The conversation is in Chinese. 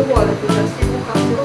我的觉得辛苦。